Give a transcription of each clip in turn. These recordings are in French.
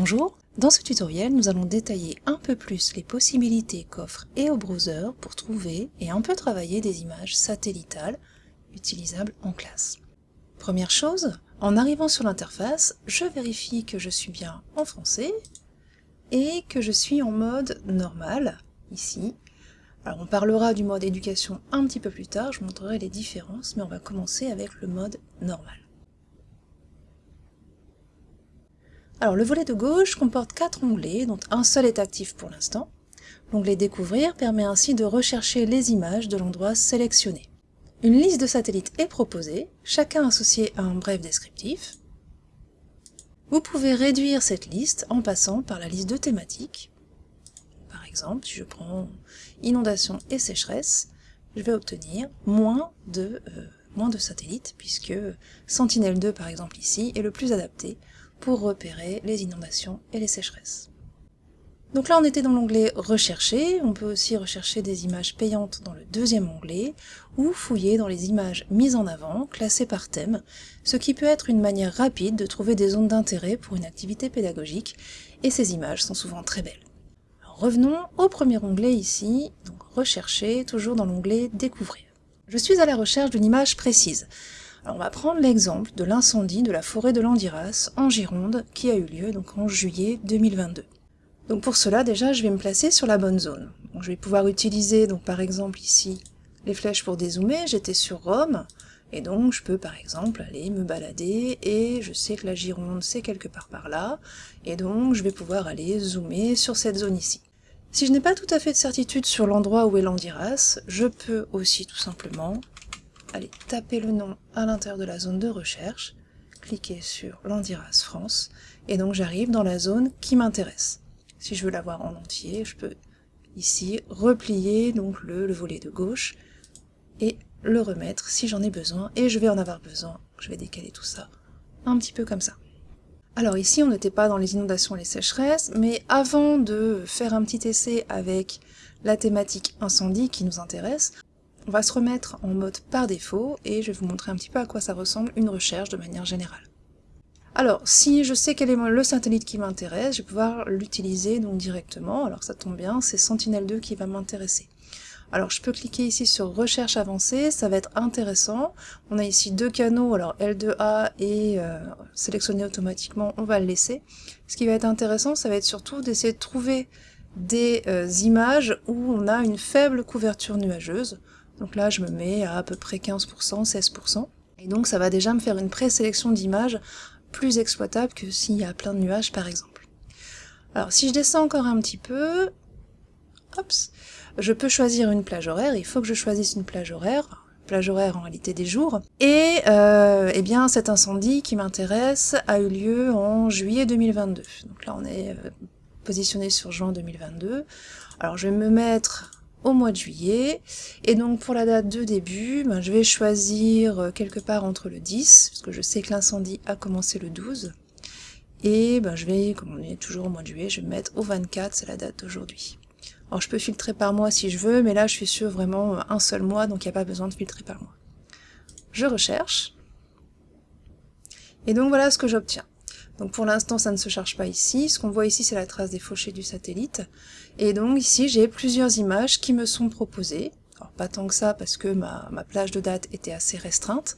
Bonjour, dans ce tutoriel nous allons détailler un peu plus les possibilités qu'offre EO Browser pour trouver et un peu travailler des images satellitales utilisables en classe. Première chose, en arrivant sur l'interface, je vérifie que je suis bien en français et que je suis en mode normal, ici. Alors on parlera du mode éducation un petit peu plus tard, je montrerai les différences, mais on va commencer avec le mode normal. Le volet de gauche comporte quatre onglets, dont un seul est actif pour l'instant. L'onglet Découvrir permet ainsi de rechercher les images de l'endroit sélectionné. Une liste de satellites est proposée, chacun associé à un bref descriptif. Vous pouvez réduire cette liste en passant par la liste de thématiques. Par exemple, si je prends inondation et sécheresse, je vais obtenir moins de, euh, moins de satellites, puisque Sentinelle-2 par exemple ici est le plus adapté pour repérer les inondations et les sécheresses. Donc là on était dans l'onglet rechercher, on peut aussi rechercher des images payantes dans le deuxième onglet, ou fouiller dans les images mises en avant, classées par thème, ce qui peut être une manière rapide de trouver des zones d'intérêt pour une activité pédagogique, et ces images sont souvent très belles. revenons au premier onglet ici, donc rechercher, toujours dans l'onglet découvrir. Je suis à la recherche d'une image précise. Alors on va prendre l'exemple de l'incendie de la forêt de Landiras en Gironde qui a eu lieu donc en juillet 2022. Donc pour cela déjà je vais me placer sur la bonne zone. je vais pouvoir utiliser donc par exemple ici les flèches pour dézoomer, j'étais sur Rome, et donc je peux par exemple aller me balader et je sais que la Gironde c'est quelque part par là, et donc je vais pouvoir aller zoomer sur cette zone ici. Si je n'ai pas tout à fait de certitude sur l'endroit où est Landiras, je peux aussi tout simplement allez taper le nom à l'intérieur de la zone de recherche, cliquer sur Landiras France, et donc j'arrive dans la zone qui m'intéresse. Si je veux la voir en entier, je peux ici replier donc le, le volet de gauche et le remettre si j'en ai besoin, et je vais en avoir besoin, je vais décaler tout ça un petit peu comme ça. Alors ici on n'était pas dans les inondations et les sécheresses, mais avant de faire un petit essai avec la thématique incendie qui nous intéresse, on va se remettre en mode par défaut et je vais vous montrer un petit peu à quoi ça ressemble une recherche de manière générale. Alors, si je sais quel est le satellite qui m'intéresse, je vais pouvoir l'utiliser donc directement. Alors ça tombe bien, c'est Sentinel-2 qui va m'intéresser. Alors je peux cliquer ici sur recherche avancée, ça va être intéressant. On a ici deux canaux, alors L2A et euh, sélectionner automatiquement, on va le laisser. Ce qui va être intéressant, ça va être surtout d'essayer de trouver des euh, images où on a une faible couverture nuageuse. Donc là, je me mets à à peu près 15%, 16%. Et donc ça va déjà me faire une présélection d'images plus exploitable que s'il y a plein de nuages par exemple. Alors si je descends encore un petit peu, hop, je peux choisir une plage horaire, il faut que je choisisse une plage horaire, plage horaire en réalité des jours, et euh, eh bien cet incendie qui m'intéresse a eu lieu en juillet 2022. Donc là on est euh, positionné sur juin 2022. Alors je vais me mettre au mois de juillet. Et donc pour la date de début, ben, je vais choisir euh, quelque part entre le 10, parce que je sais que l'incendie a commencé le 12. Et ben, je vais, comme on est toujours au mois de juillet, je vais me mettre au 24, c'est la date d'aujourd'hui. Alors je peux filtrer par mois si je veux, mais là je suis sur vraiment euh, un seul mois, donc il n'y a pas besoin de filtrer par mois. Je recherche. Et donc voilà ce que j'obtiens. Donc pour l'instant, ça ne se charge pas ici. Ce qu'on voit ici, c'est la trace des fauchés du satellite. Et donc ici, j'ai plusieurs images qui me sont proposées. Alors pas tant que ça parce que ma, plage de date était assez restreinte.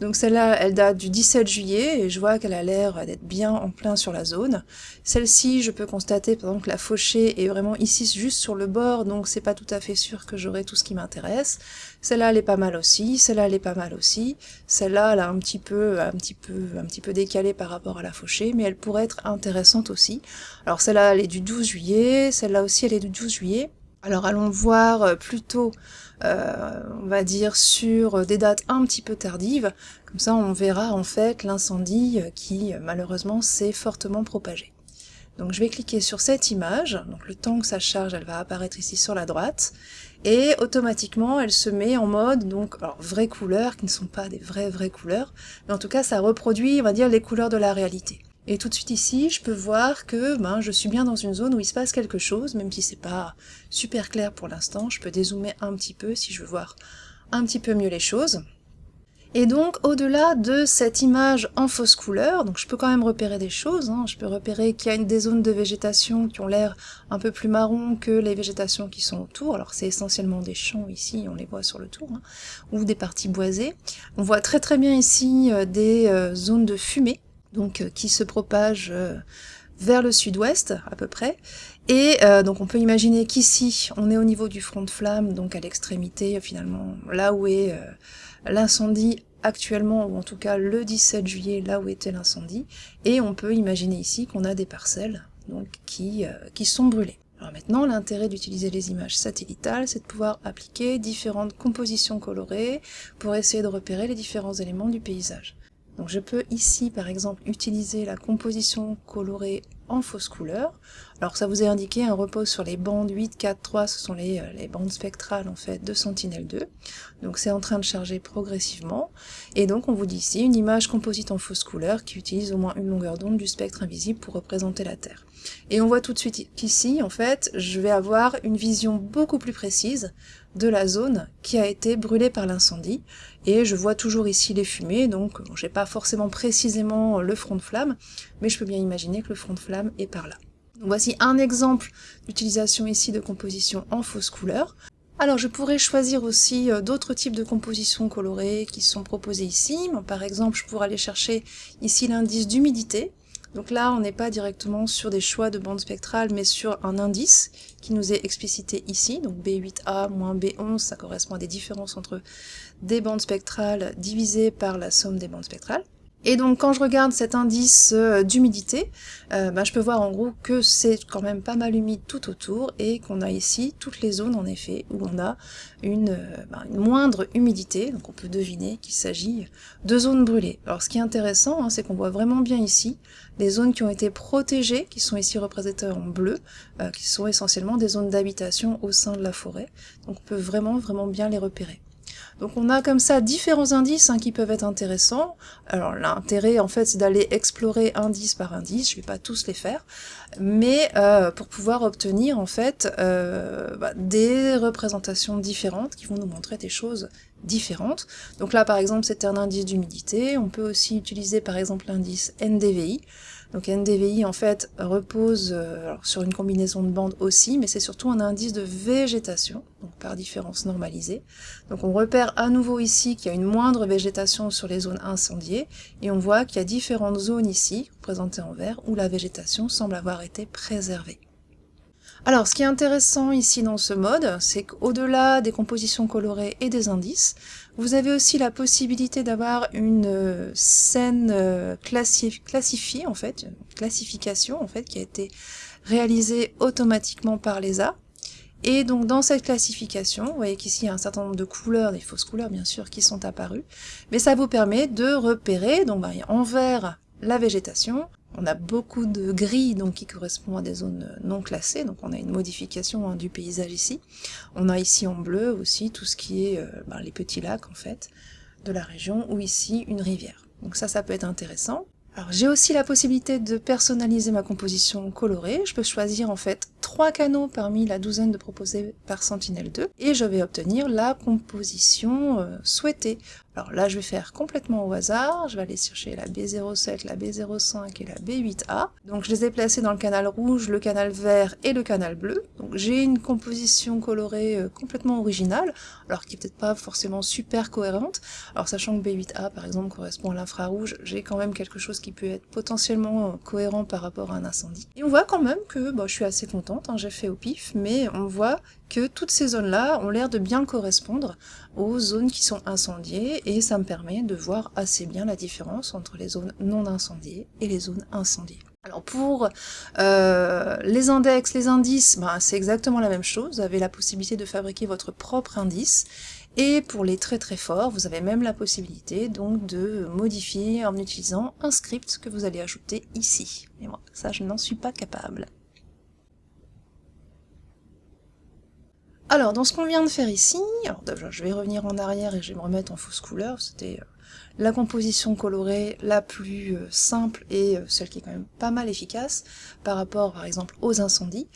Donc celle-là, elle date du 17 juillet et je vois qu'elle a l'air d'être bien en plein sur la zone. Celle-ci, je peux constater par que la fauchée est vraiment ici juste sur le bord, donc c'est pas tout à fait sûr que j'aurai tout ce qui m'intéresse. Celle-là, elle est pas mal aussi, celle-là, elle est pas mal aussi. Celle-là, elle a un petit peu, un petit peu, un petit peu décalé par rapport à la fauchée, mais elle pourrait être intéressante aussi. Alors celle-là, elle est du 12 juillet, celle-là aussi, elle est du 12 juillet. Alors allons voir euh, plutôt, euh, on va dire, sur des dates un petit peu tardives, comme ça on verra en fait l'incendie qui malheureusement s'est fortement propagé. Donc je vais cliquer sur cette image, donc le temps que ça charge, elle va apparaître ici sur la droite, et automatiquement elle se met en mode, donc, alors vraies couleurs, qui ne sont pas des vraies vraies couleurs, mais en tout cas ça reproduit, on va dire, les couleurs de la réalité. Et tout de suite ici, je peux voir que ben, je suis bien dans une zone où il se passe quelque chose, même si c'est pas super clair pour l'instant, je peux dézoomer un petit peu si je veux voir un petit peu mieux les choses. Et donc, au-delà de cette image en fausse couleur, donc je peux quand même repérer des choses, hein. je peux repérer qu'il y a des zones de végétation qui ont l'air un peu plus marron que les végétations qui sont autour, alors c'est essentiellement des champs ici, on les voit sur le tour, hein, ou des parties boisées. On voit très très bien ici euh, des euh, zones de fumée, donc euh, qui se propagent vers le sud-ouest à peu près, et donc on peut imaginer qu'ici on est au niveau du front de flamme, donc à l'extrémité finalement, là où est l'incendie actuellement, ou en tout cas le 17 juillet, là où était l'incendie, et on peut imaginer ici qu'on a des parcelles donc, qui, euh, qui sont brûlées. Alors maintenant, l'intérêt d'utiliser les images satellitales, c'est de pouvoir appliquer différentes compositions colorées pour essayer de repérer les différents éléments du paysage. Donc je peux ici, par exemple, utiliser la composition colorée en fausse couleur. Alors ça vous est indiqué, un repose sur les bandes 8, 4, 3, ce sont les, euh, les bandes spectrales en fait de Sentinel-2. Donc c'est en train de charger progressivement. Et donc on vous dit ici une image composite en fausse couleur qui utilise au moins une longueur d'onde du spectre invisible pour représenter la Terre. Et on voit tout de suite qu'ici, en fait, je vais avoir une vision beaucoup plus précise de la zone qui a été brûlée par l'incendie. Et je vois toujours ici les fumées, donc j'ai pas forcément précisément le front de flamme, mais je peux bien imaginer que le front de flamme est par là. voici un exemple d'utilisation ici de composition en fausse couleur. Alors je pourrais choisir aussi euh, d'autres types de compositions colorées qui sont proposées ici. Par exemple, je pourrais aller chercher ici l'indice d'humidité, donc là, on n'est pas directement sur des choix de bande spectrale, mais sur un indice qui nous est explicité ici, donc B8A moins B11, ça correspond à des différences entre des bandes spectrales divisées par la somme des bandes spectrales. Et donc quand je regarde cet indice euh, d'humidité, euh, bah, je peux voir en gros que c'est quand même pas mal humide tout autour et qu'on a ici toutes les zones en effet où on a une, euh, bah, moindre humidité, donc on peut deviner qu'il s'agit de zones brûlées. Alors ce qui est intéressant, hein, c'est qu'on voit vraiment bien ici les zones qui ont été protégées, qui sont ici représentées en bleu, qui sont essentiellement des zones d'habitation au sein de la forêt, donc on peut vraiment vraiment bien les repérer. Donc on a comme ça différents indices hein, qui peuvent être intéressants. Alors l'intérêt en fait c'est d'aller explorer indice par indice, je vais pas tous les faire, mais euh, pour pouvoir obtenir en fait euh, bah, des représentations différentes qui vont nous montrer des choses différentes. Donc là par exemple c'était un indice d'humidité, on peut aussi utiliser par exemple l'indice NDVI, donc NDVI en fait repose euh, sur une combinaison de bandes aussi, mais c'est surtout un indice de végétation, donc par différence normalisée. Donc on repère à nouveau ici qu'il y a une moindre végétation sur les zones incendiées, et on voit qu'il y a différentes zones ici, représentées en vert, où la végétation semble avoir été préservée. Alors, ce qui est intéressant ici dans ce mode, c'est qu'au-delà des compositions colorées et des indices, vous avez aussi la possibilité d'avoir une euh, scène euh, classifiée, en fait, une classification, en fait, qui a été réalisée automatiquement par l'ESA. Et donc dans cette classification, vous voyez qu'ici il y a un certain nombre de couleurs, des fausses couleurs bien sûr, qui sont apparues, mais ça vous permet de repérer, donc bah, en vert la végétation, on a beaucoup de gris donc qui correspond à des zones non classées, donc on a une modification hein, du paysage ici. On a ici en bleu aussi tout ce qui est euh, ben, les petits lacs en fait de la région, ou ici une rivière. Donc ça, ça peut être intéressant. Alors j'ai aussi la possibilité de personnaliser ma composition colorée. Je peux choisir en fait trois canaux parmi la douzaine de proposés par Sentinel-2 et je vais obtenir la composition euh, souhaitée. Alors là, je vais faire complètement au hasard, je vais aller chercher la B07, la B05 et la B8A. Donc je les ai placés dans le canal rouge, le canal vert et le canal bleu. Donc j'ai une composition colorée euh, complètement originale, alors qui est peut-être pas forcément super cohérente. Alors sachant que B8A par exemple correspond à l'infrarouge, j'ai quand même quelque chose qui peut être potentiellement euh, cohérent par rapport à un incendie. Et on voit quand même que bah, je suis assez contente, hein, j'ai fait au pif, mais on voit que toutes ces zones-là ont l'air de bien correspondre aux zones qui sont incendiées, et ça me permet de voir assez bien la différence entre les zones non incendiées et les zones incendiées. Alors pour euh, les index, les indices, ben, c'est exactement la même chose, vous avez la possibilité de fabriquer votre propre indice, et pour les très très forts, vous avez même la possibilité donc de modifier en utilisant un script que vous allez ajouter ici. Et moi, ça je n'en suis pas capable. Alors, dans ce qu'on vient de faire ici, je vais revenir en arrière et je vais me remettre en fausse couleur, c'était euh, la composition colorée la plus euh, simple et euh, celle qui est quand même pas mal efficace par rapport par exemple aux incendies.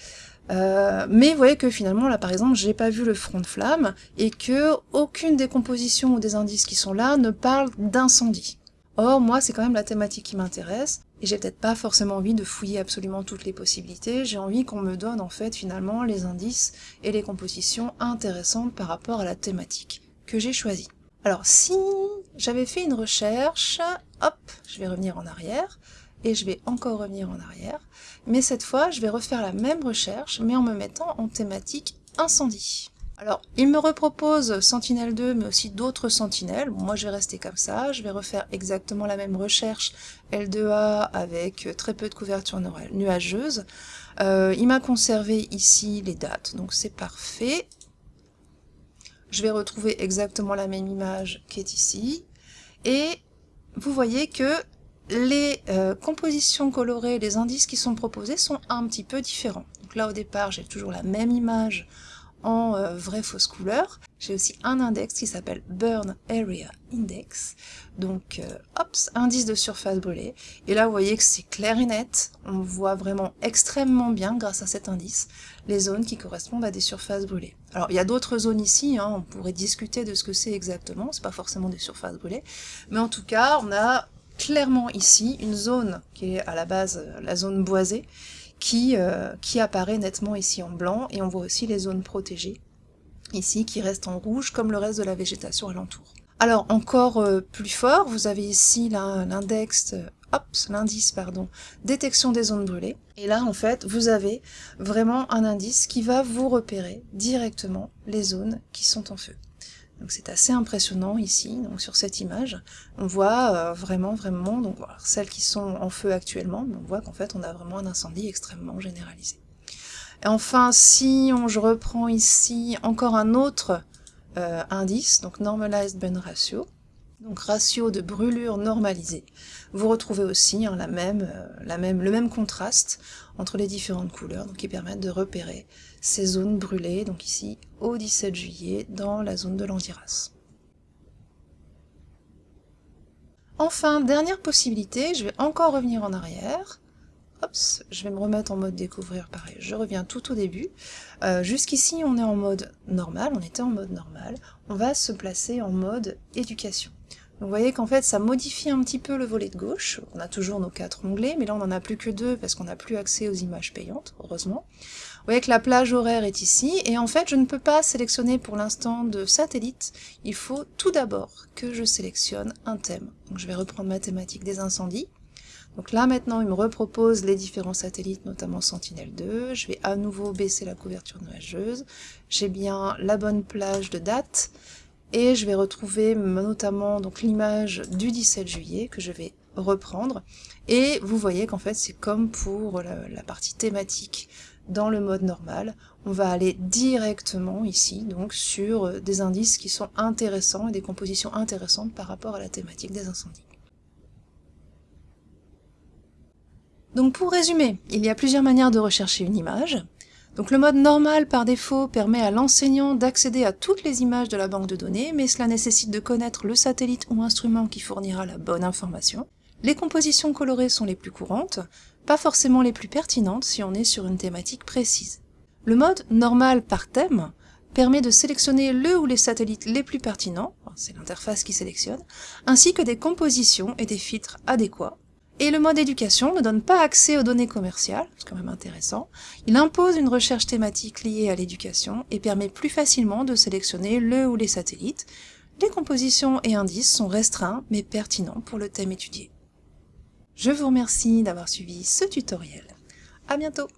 mais vous voyez que finalement là par exemple j'ai pas vu le front de flamme et que aucune des compositions ou des indices qui sont là ne parle d'incendie. Or moi c'est quand même la thématique qui m'intéresse et j'ai peut-être pas forcément envie de fouiller absolument toutes les possibilités, j'ai envie qu'on me donne en fait finalement les indices et les compositions intéressantes par rapport à la thématique que j'ai choisie. Alors si j'avais fait une recherche, hop, je vais revenir en arrière, et je vais encore revenir en arrière, mais cette fois je vais refaire la même recherche, mais en me mettant en thématique incendie. Alors, il me repropose Sentinelle 2, mais aussi d'autres sentinelles. moi, je vais rester comme ça. Je vais refaire exactement la même recherche L2A avec très peu de couverture nuageuse. Euh, il m'a conservé ici les dates, donc c'est parfait. Je vais retrouver exactement la même image qui est ici. Et vous voyez que les euh, compositions colorées, les indices qui sont proposés sont un petit peu différents. Donc là, au départ, j'ai toujours la même image en euh, vraie fausse couleur. J'ai aussi un index qui s'appelle Burn Area Index. Donc, euh, hop, indice de surface brûlée. Et là, vous voyez que c'est clair et net. On voit vraiment extrêmement bien, grâce à cet indice, les zones qui correspondent à des surfaces brûlées. Alors, il y a d'autres zones ici, hein, on pourrait discuter de ce que c'est exactement, c'est pas forcément des surfaces brûlées, mais en tout cas, on a clairement ici une zone qui est à la base euh, la zone boisée, qui, euh, qui apparaît nettement ici en blanc, et on voit aussi les zones protégées, ici, qui restent en rouge, comme le reste de la végétation alentour. Alors, encore euh, plus fort, vous avez ici l'index, euh, l'indice, pardon, détection des zones brûlées, et là, en fait, vous avez vraiment un indice qui va vous repérer directement les zones qui sont en feu. Donc c'est assez impressionnant ici, donc sur cette image. On voit euh, vraiment, vraiment, donc celles qui sont en feu actuellement, on voit qu'en fait on a vraiment un incendie extrêmement généralisé. Et enfin, si on, je reprends ici encore un autre euh, indice, donc Normalized Burn Ratio, donc ratio de brûlure normalisée, vous retrouvez aussi hein, euh, le même contraste entre les différentes couleurs, donc qui permettent de repérer ces zones brûlées, donc ici au 17 juillet, dans la zone de l'Andiras. Enfin, dernière possibilité, je vais encore revenir en arrière. Je vais me remettre en mode découvrir, pareil, je reviens tout au début. Euh, jusqu'ici, on est en mode normal, on était en mode normal. On va se placer en mode éducation. vous voyez qu'en fait, ça modifie un petit peu le volet de gauche. On a toujours nos quatre onglets, mais là, on n'en a plus que deux parce qu'on n'a plus accès aux images payantes, heureusement. Vous voyez que la plage horaire est ici, et en fait je ne peux pas sélectionner pour l'instant de satellite, il faut tout d'abord que je sélectionne un thème. Donc je vais reprendre ma thématique des incendies. Donc là maintenant il me repropose les différents satellites, notamment Sentinelle-2, je vais à nouveau baisser la couverture nuageuse, j'ai bien la bonne plage de date, et je vais retrouver notamment l'image du 17 juillet que je vais reprendre, et vous voyez qu'en fait c'est comme pour la partie thématique dans le mode normal, on va aller directement ici, donc sur des indices qui sont intéressants et des compositions intéressantes par rapport à la thématique des incendies. Donc pour résumer, il y a plusieurs manières de rechercher une image. Le mode normal par défaut permet à l'enseignant d'accéder à toutes les images de la banque de données, mais cela nécessite de connaître le satellite ou instrument qui fournira la bonne information. Les compositions colorées sont les plus courantes, pas forcément les plus pertinentes si on est sur une thématique précise. Le mode normal par thème permet de sélectionner le ou les satellites les plus pertinents, c'est l'interface qui sélectionne, ainsi que des compositions et des filtres adéquats. Et le mode éducation ne donne pas accès aux données commerciales, c'est quand même intéressant. Il impose une recherche thématique liée à l'éducation et permet plus facilement de sélectionner le ou les satellites. Les compositions et indices sont restreints mais pertinents pour le thème étudié. Je vous remercie d'avoir suivi ce tutoriel. À bientôt